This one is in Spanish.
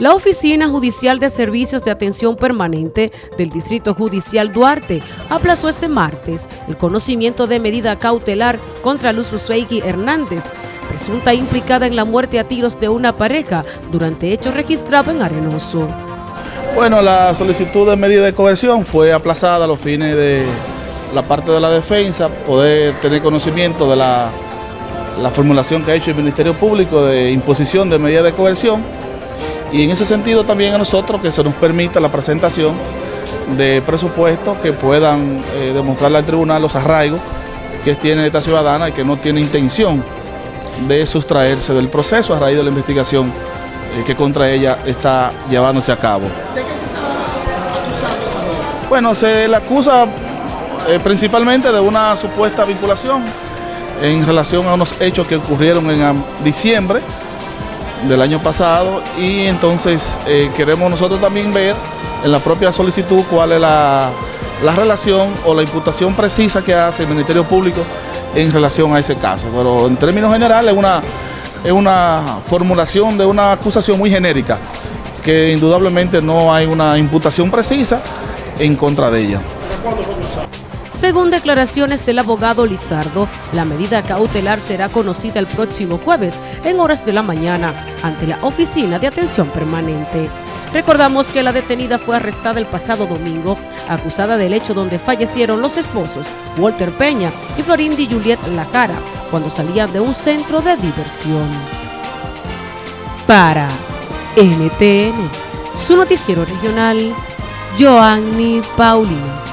La Oficina Judicial de Servicios de Atención Permanente del Distrito Judicial Duarte aplazó este martes el conocimiento de medida cautelar contra Luz Rusweigi Hernández, presunta implicada en la muerte a tiros de una pareja durante hechos registrados en Arenoso. Bueno, la solicitud de medida de coerción fue aplazada a los fines de la parte de la defensa, poder tener conocimiento de la formulación que ha hecho el Ministerio Público de imposición de medida de coerción y en ese sentido también a nosotros que se nos permita la presentación de presupuestos que puedan eh, demostrarle al tribunal los arraigos que tiene esta ciudadana y que no tiene intención de sustraerse del proceso a raíz de la investigación eh, que contra ella está llevándose a cabo. ¿De qué se está acusando? Bueno, se le acusa eh, principalmente de una supuesta vinculación en relación a unos hechos que ocurrieron en diciembre del año pasado y entonces eh, queremos nosotros también ver en la propia solicitud cuál es la, relación o la imputación precisa que hace el Ministerio Público en relación a ese caso. Pero en términos generales es una, es una formulación de una acusación muy genérica que indudablemente no hay una imputación precisa en contra de ella. Según declaraciones del abogado Lizardo, la medida cautelar será conocida el próximo jueves en horas de la mañana ante la Oficina de Atención Permanente. Recordamos que la detenida fue arrestada el pasado domingo, acusada del hecho donde fallecieron los esposos Walter Peña y Florindi Juliet Lacara, cuando salían de un centro de diversión. Para NTN, su noticiero regional, Joanny Paulino.